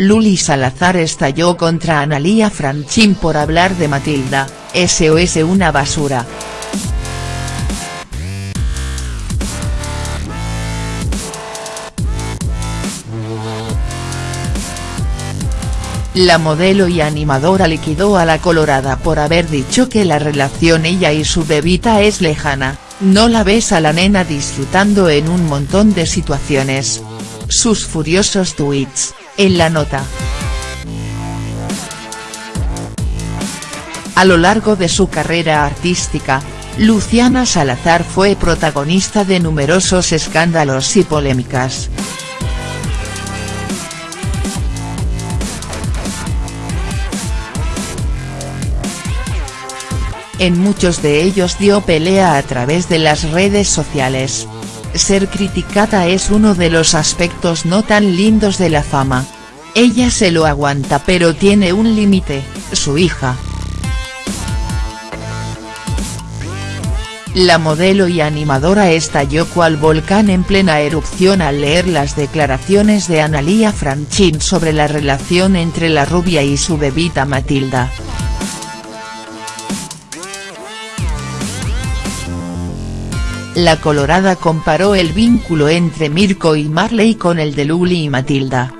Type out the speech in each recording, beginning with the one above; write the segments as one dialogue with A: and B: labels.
A: Luli Salazar estalló contra Analía Franchín por hablar de Matilda, SOS una basura. La modelo y animadora liquidó a la colorada por haber dicho que la relación ella y su bebita es lejana, no la ves a la nena disfrutando en un montón de situaciones. Sus furiosos tweets, en la nota. A lo largo de su carrera artística, Luciana Salazar fue protagonista de numerosos escándalos y polémicas. En muchos de ellos dio pelea a través de las redes sociales. Ser criticada es uno de los aspectos no tan lindos de la fama. Ella se lo aguanta pero tiene un límite, su hija. La modelo y animadora estalló cual volcán en plena erupción al leer las declaraciones de Analía Franchín sobre la relación entre la rubia y su bebita Matilda. La colorada comparó el vínculo entre Mirko y Marley con el de Luli y Matilda.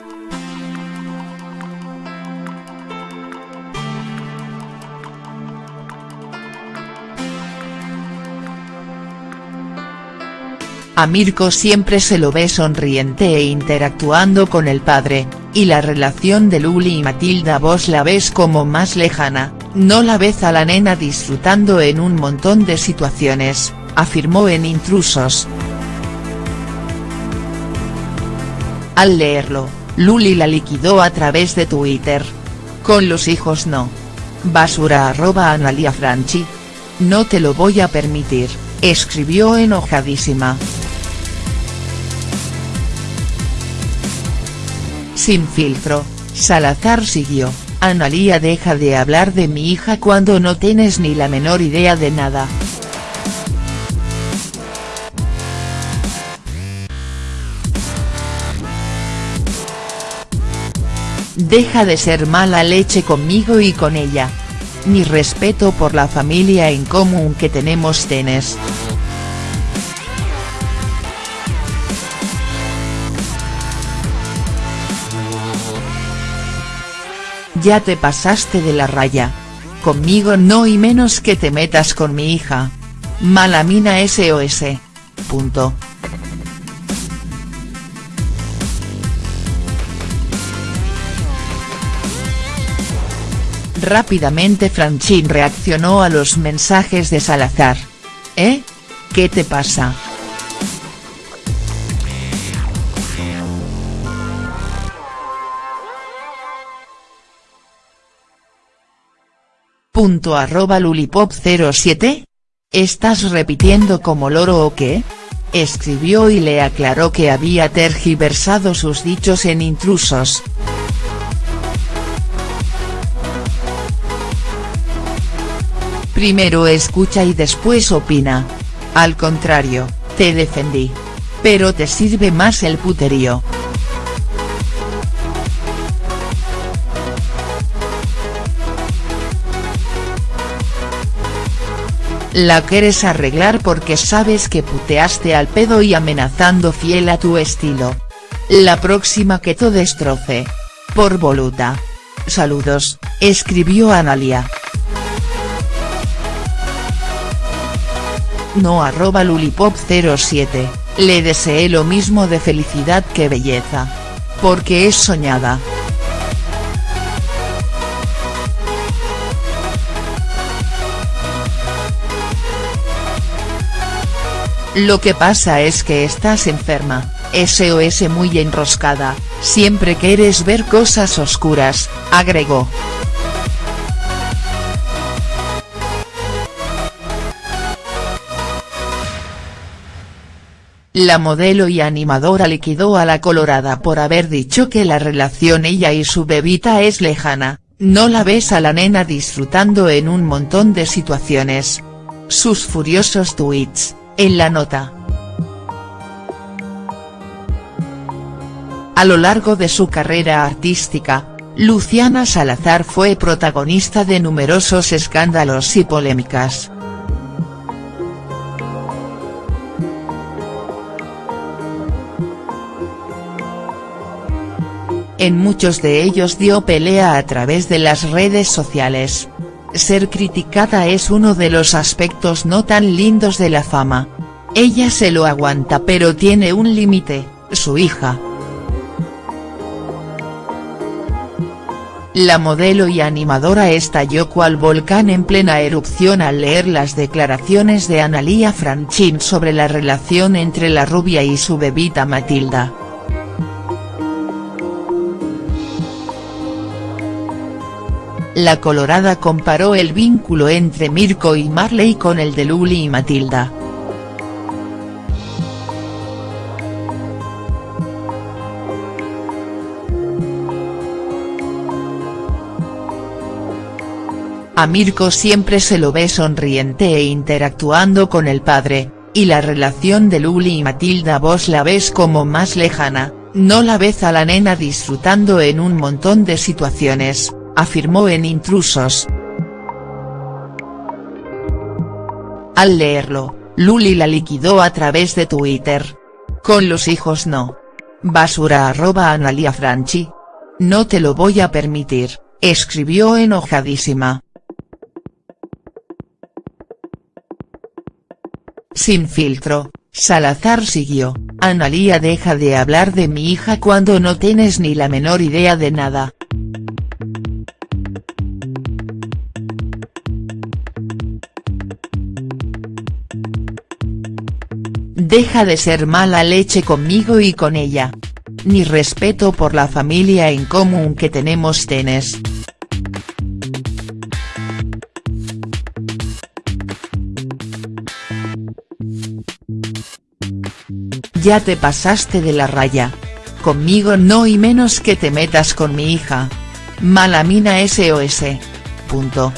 A: A Mirko siempre se lo ve sonriente e interactuando con el padre, y la relación de Luli y Matilda vos la ves como más lejana, no la ves a la nena disfrutando en un montón de situaciones afirmó en Intrusos. Al leerlo, Luli la liquidó a través de Twitter. Con los hijos no. Basura arroba Analia Franchi. No te lo voy a permitir, escribió enojadísima. Sin filtro, Salazar siguió, Analia deja de hablar de mi hija cuando no tienes ni la menor idea de nada. Deja de ser mala leche conmigo y con ella. Mi respeto por la familia en común que tenemos tenes. Ya te pasaste de la raya. Conmigo no y menos que te metas con mi hija. Mala mina SOS. Punto. Rápidamente Franchín reaccionó a los mensajes de Salazar. ¿Eh? ¿Qué te pasa?. Punto arroba lulipop07? ¿Estás repitiendo como loro o qué?. Escribió y le aclaró que había tergiversado sus dichos en intrusos. Primero escucha y después opina. Al contrario, te defendí. Pero te sirve más el puterío. La quieres arreglar porque sabes que puteaste al pedo y amenazando fiel a tu estilo. La próxima que te destroce. Por voluta. Saludos, escribió Analia. No arroba lulipop07, le deseé lo mismo de felicidad que belleza. Porque es soñada. Lo que pasa es que estás enferma, SOS muy enroscada, siempre quieres ver cosas oscuras, agregó. La modelo y animadora liquidó a la colorada por haber dicho que la relación ella y su bebita es lejana, no la ves a la nena disfrutando en un montón de situaciones. Sus furiosos tweets, en la nota. A lo largo de su carrera artística, Luciana Salazar fue protagonista de numerosos escándalos y polémicas. En muchos de ellos dio pelea a través de las redes sociales. Ser criticada es uno de los aspectos no tan lindos de la fama. Ella se lo aguanta pero tiene un límite, su hija. La modelo y animadora estalló cual volcán en plena erupción al leer las declaraciones de Analía Franchín sobre la relación entre la rubia y su bebita Matilda. La colorada comparó el vínculo entre Mirko y Marley con el de Luli y Matilda. A Mirko siempre se lo ve sonriente e interactuando con el padre, y la relación de Luli y Matilda vos la ves como más lejana, no la ves a la nena disfrutando en un montón de situaciones, afirmó en Intrusos. Al leerlo, Luli la liquidó a través de Twitter. Con los hijos no. Basura arroba Analia Franchi. No te lo voy a permitir, escribió enojadísima. Sin filtro, Salazar siguió, Analía deja de hablar de mi hija cuando no tienes ni la menor idea de nada. Deja de ser mala leche conmigo y con ella. Ni respeto por la familia en común que tenemos tenes. Ya te pasaste de la raya. Conmigo no y menos que te metas con mi hija. Mala mina SOS. Punto.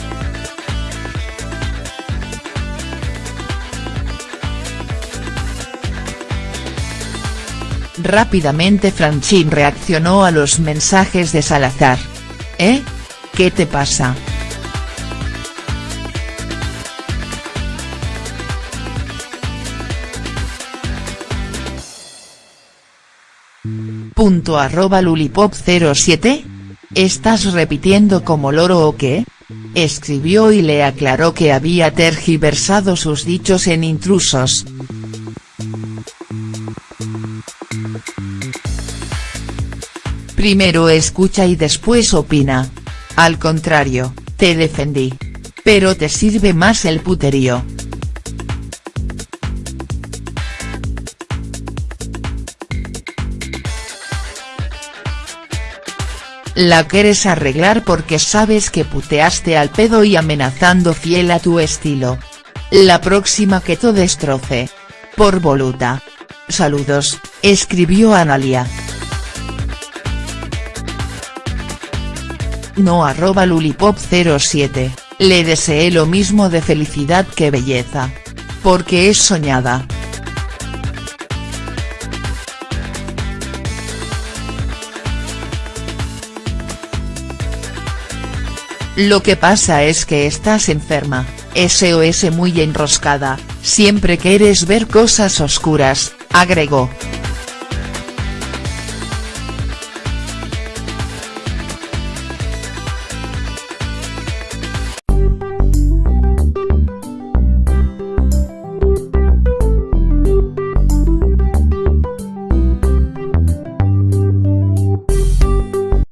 A: Rápidamente Franchín reaccionó a los mensajes de Salazar. ¿Eh? ¿Qué te pasa?. Punto arroba lulipop07. ¿Estás repitiendo como loro o qué? Escribió y le aclaró que había tergiversado sus dichos en intrusos. Primero escucha y después opina. Al contrario, te defendí. Pero te sirve más el puterío. La quieres arreglar porque sabes que puteaste al pedo y amenazando fiel a tu estilo. La próxima que te destroce. Por voluta. Saludos, escribió Analia. No arroba lulipop07, le deseé lo mismo de felicidad que belleza. Porque es soñada. Lo que pasa es que estás enferma, SOS muy enroscada, siempre quieres ver cosas oscuras, agregó.